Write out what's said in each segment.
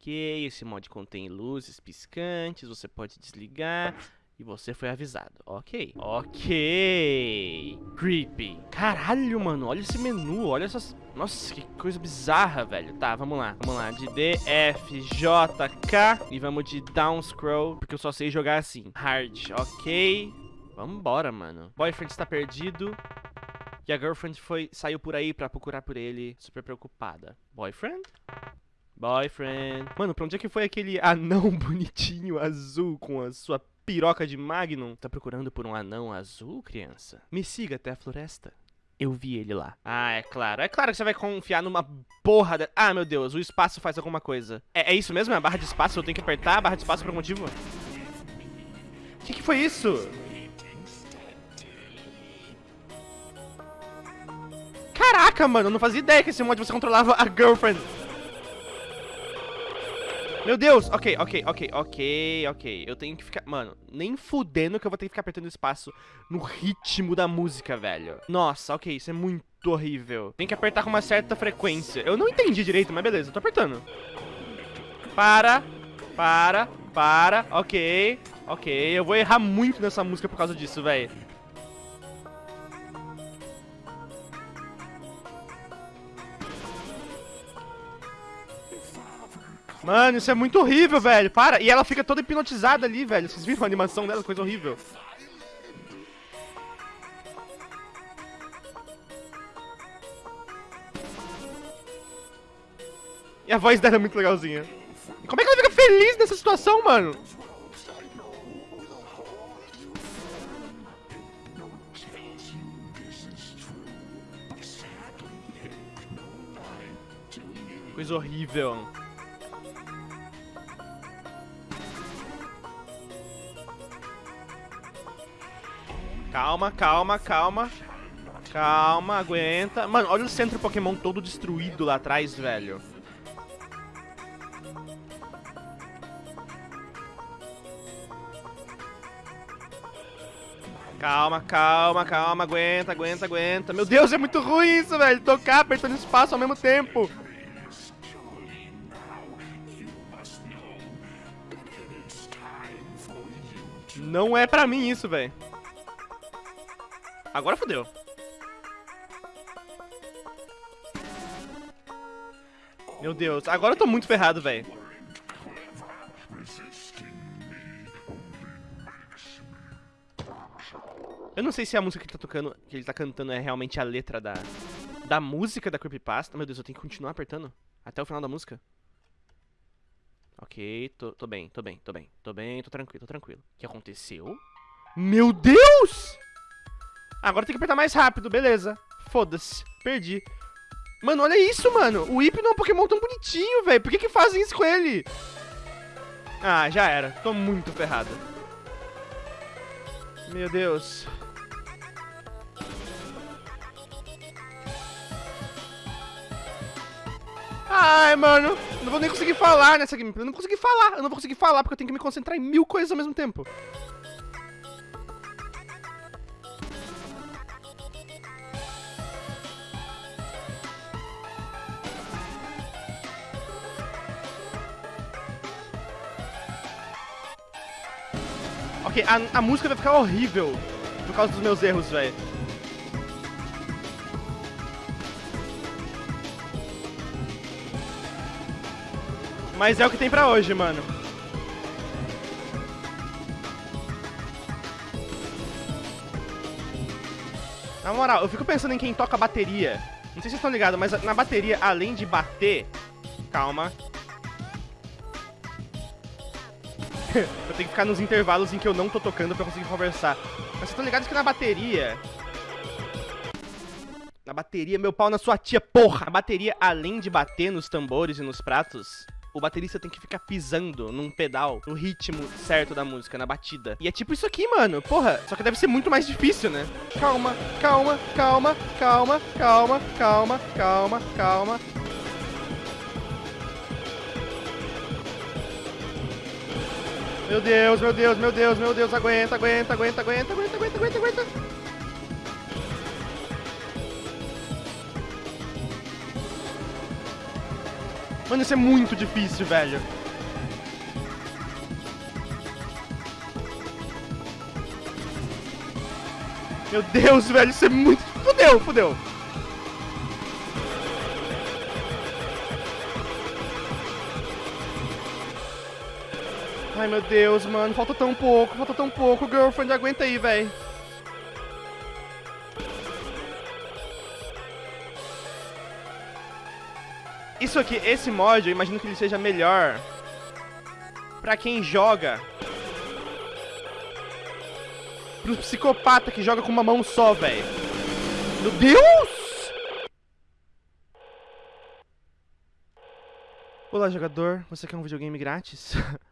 Ok, esse mod contém luzes piscantes, você pode desligar. E você foi avisado. Ok. Ok. Creepy. Caralho, mano. Olha esse menu. Olha essas... Nossa, que coisa bizarra, velho. Tá, vamos lá. Vamos lá. De D, F, J, K. E vamos de down scroll. Porque eu só sei jogar assim. Hard. Ok. Vambora, mano. Boyfriend está perdido. E a girlfriend foi, saiu por aí pra procurar por ele. Super preocupada. Boyfriend? Boyfriend. Mano, pra onde é que foi aquele anão bonitinho azul com a sua piroca de Magnum. Tá procurando por um anão azul, criança? Me siga até a floresta. Eu vi ele lá. Ah, é claro. É claro que você vai confiar numa porra de... Ah, meu Deus, o espaço faz alguma coisa. É, é isso mesmo? É a barra de espaço? Eu tenho que apertar a barra de espaço por algum motivo? O que, que foi isso? Caraca, mano, eu não fazia ideia que esse mod você controlava a girlfriend. Meu Deus, ok, ok, ok, ok, ok. Eu tenho que ficar... Mano, nem fudendo que eu vou ter que ficar apertando espaço no ritmo da música, velho. Nossa, ok, isso é muito horrível. Tem que apertar com uma certa frequência. Eu não entendi direito, mas beleza, eu tô apertando. Para, para, para, ok, ok. Eu vou errar muito nessa música por causa disso, velho. Mano, isso é muito horrível, velho. Para. E ela fica toda hipnotizada ali, velho. Vocês viram a animação dela? Coisa horrível. E a voz dela é muito legalzinha. Como é que ela fica feliz nessa situação, mano? Coisa horrível. Calma, calma, calma. Calma, aguenta. Mano, olha o centro Pokémon todo destruído lá atrás, velho. Calma, calma, calma, aguenta, aguenta, aguenta. Meu Deus, é muito ruim isso, velho. Tocar apertando espaço ao mesmo tempo. Não é pra mim isso, velho. Agora fodeu. Meu Deus, agora eu tô muito ferrado, velho. Eu não sei se a música que ele tá tocando, que ele tá cantando é realmente a letra da, da música da Creepypasta. Meu Deus, eu tenho que continuar apertando até o final da música. Ok, tô, tô bem, tô bem, tô bem, tô bem, tô tranquilo, tô tranquilo. O que aconteceu? Meu Deus! Agora tem que apertar mais rápido, beleza. Foda-se, perdi. Mano, olha isso, mano. O Hypno é um Pokémon tão bonitinho, velho. Por que que fazem isso com ele? Ah, já era. Tô muito ferrado. Meu Deus. Ai, mano. Não vou nem conseguir falar nessa gameplay. Eu não consegui falar. Eu não vou conseguir falar porque eu tenho que me concentrar em mil coisas ao mesmo tempo. Ok, a, a música vai ficar horrível por causa dos meus erros, velho. Mas é o que tem pra hoje, mano. Na moral, eu fico pensando em quem toca bateria. Não sei se vocês estão ligados, mas na bateria, além de bater... Calma, eu tenho que ficar nos intervalos em que eu não tô tocando pra conseguir conversar. Mas vocês estão ligados que na bateria... Na bateria, meu pau na sua tia, porra! A bateria, além de bater nos tambores e nos pratos, o baterista tem que ficar pisando num pedal, no ritmo certo da música, na batida. E é tipo isso aqui, mano. Porra, só que deve ser muito mais difícil, né? Calma, calma, calma, calma, calma, calma, calma, calma. Meu Deus, meu Deus, meu Deus, meu Deus, aguenta, aguenta, aguenta, aguenta, aguenta, aguenta, aguenta, aguenta. Mano, isso é muito difícil, velho. Meu Deus, velho, isso é muito... Fudeu, fudeu. Ai, meu Deus, mano. Falta tão pouco, falta tão pouco. Girlfriend, aguenta aí, velho. Isso aqui, esse mod, eu imagino que ele seja melhor pra quem joga. Pro psicopata que joga com uma mão só, velho. Meu Deus! Olá, jogador. Você quer um videogame grátis?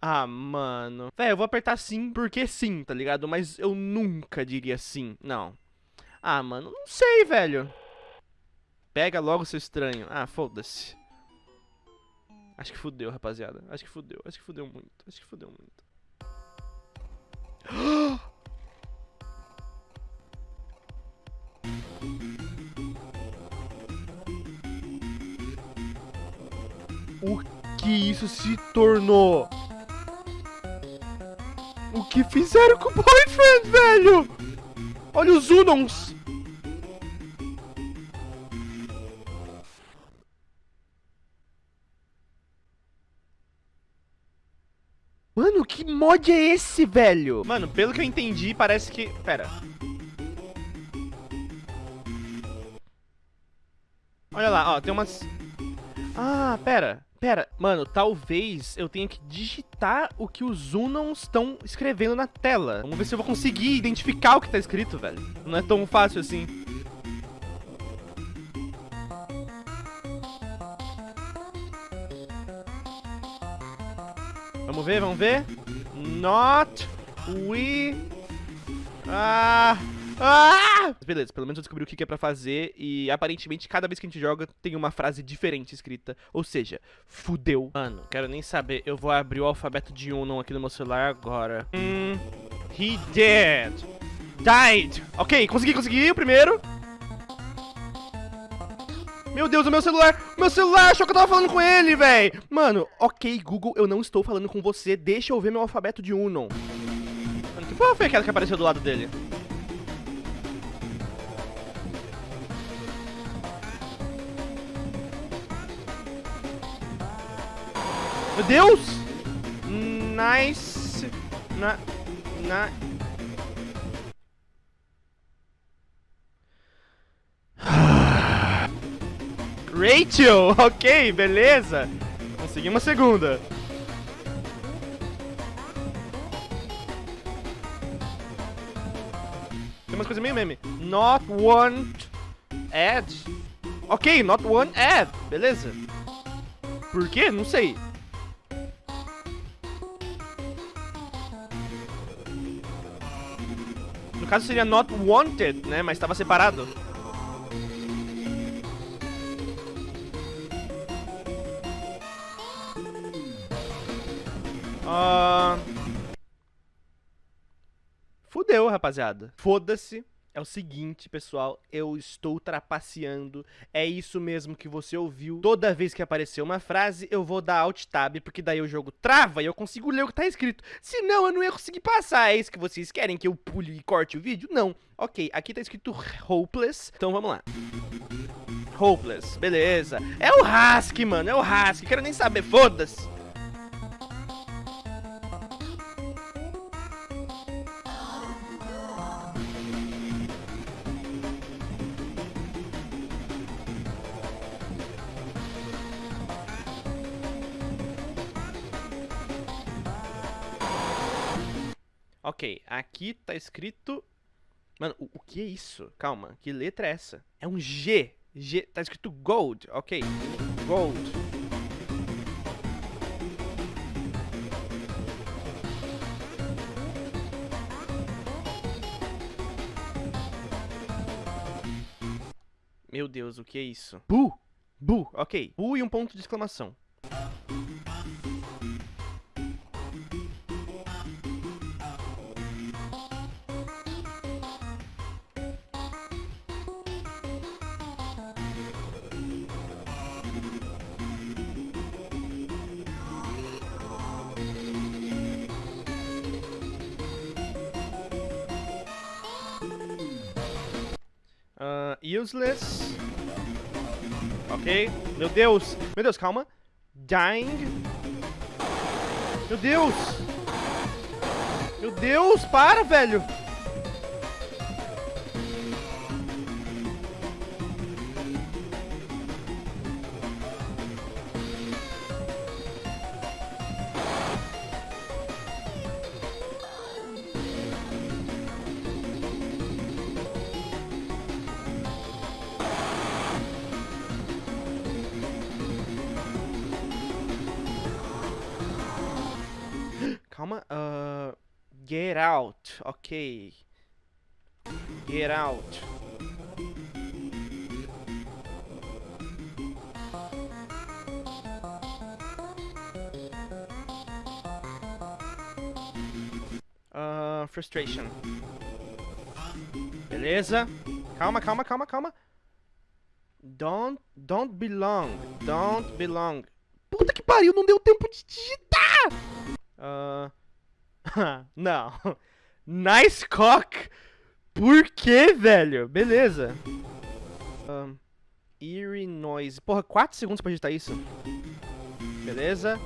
Ah, mano. Véi, eu vou apertar sim porque sim, tá ligado? Mas eu nunca diria sim. Não. Ah, mano, não sei, velho. Pega logo, seu estranho. Ah, foda-se. Acho que fudeu, rapaziada. Acho que fudeu. Acho que fudeu muito. Acho que fudeu muito. O que isso se tornou? O que fizeram com o boyfriend, velho? Olha os Unons. Mano, que mod é esse, velho? Mano, pelo que eu entendi, parece que... Pera. Olha lá, ó, tem umas... Ah, pera. Pera, mano, talvez eu tenha que digitar o que os Unons estão escrevendo na tela. Vamos ver se eu vou conseguir identificar o que tá escrito, velho. Não é tão fácil assim. Vamos ver, vamos ver. Not we... Ah... Ah! Beleza, pelo menos eu descobri o que é pra fazer e aparentemente cada vez que a gente joga tem uma frase diferente escrita. Ou seja, fudeu. Mano, quero nem saber. Eu vou abrir o alfabeto de Uno aqui no meu celular agora. Hum, he did. Died. Ok, consegui, consegui o primeiro. Meu Deus, o meu celular, meu celular, achou que eu tava falando com ele, véi. Mano, ok, Google, eu não estou falando com você, deixa eu ver meu alfabeto de Uno. Mano, que porra foi aquela que apareceu do lado dele? Meu Deus! Nice. Na. Na. Rachel! Ok, beleza. Consegui uma segunda. Tem umas coisas meio meme. Not one ad. Ok, not one ad. Beleza. Por quê? Não sei. No caso seria not wanted, né? Mas estava separado. Uh... Fudeu, rapaziada. Foda-se. É o seguinte, pessoal, eu estou trapaceando. É isso mesmo que você ouviu. Toda vez que aparecer uma frase, eu vou dar Alt Tab, porque daí o jogo trava e eu consigo ler o que tá escrito. Senão, eu não ia conseguir passar. É isso que vocês querem, que eu pule e corte o vídeo? Não. Ok, aqui tá escrito Hopeless. Então vamos lá. Hopeless, beleza. É o Husky, mano, é o Husky. Quero nem saber, foda-se. Ok, aqui tá escrito... Mano, o, o, que é isso? Calma, que letra é essa? É um G. G, tá escrito Gold, ok. Gold. Meu Deus, o que é isso? Bu! Bu, ok. Bu e um ponto de exclamação. Useless. Ok. Meu Deus. Meu Deus, calma. Dying. Meu Deus. Meu Deus, para, velho. Calma. Uh, get out. Ok. Get out. Uh, frustration. Beleza. Calma, calma, calma, calma. Don't, don't belong. Don't belong. Puta que pariu, não deu tempo de digitar! Uh... não. Nice cock. Por que, velho? Beleza. Um, eerie noise. Porra, 4 segundos pra digitar isso. Beleza.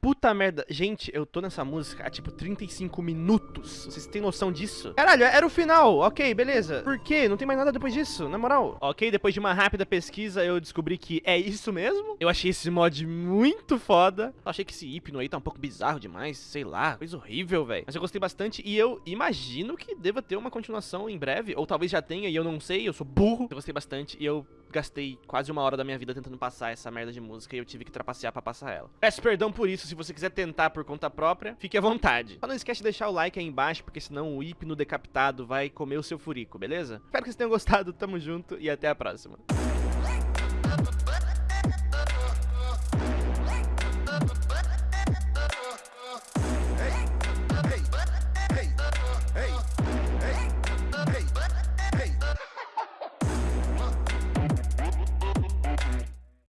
Puta merda. Gente, eu tô nessa música há tipo 35 minutos. Vocês têm noção disso? Caralho, era o final. Ok, beleza. Por quê? Não tem mais nada depois disso, na moral. Ok, depois de uma rápida pesquisa, eu descobri que é isso mesmo. Eu achei esse mod muito foda. Eu achei que esse hipno aí tá um pouco bizarro demais. Sei lá, coisa horrível, velho. Mas eu gostei bastante e eu imagino que deva ter uma continuação em breve. Ou talvez já tenha e eu não sei, eu sou burro. Eu gostei bastante e eu gastei quase uma hora da minha vida tentando passar essa merda de música e eu tive que trapacear pra passar ela. Peço perdão por isso, se você quiser tentar por conta própria, fique à vontade. Só não esquece de deixar o like aí embaixo, porque senão o hipno decapitado vai comer o seu furico, beleza? Espero que vocês tenham gostado, tamo junto e até a próxima.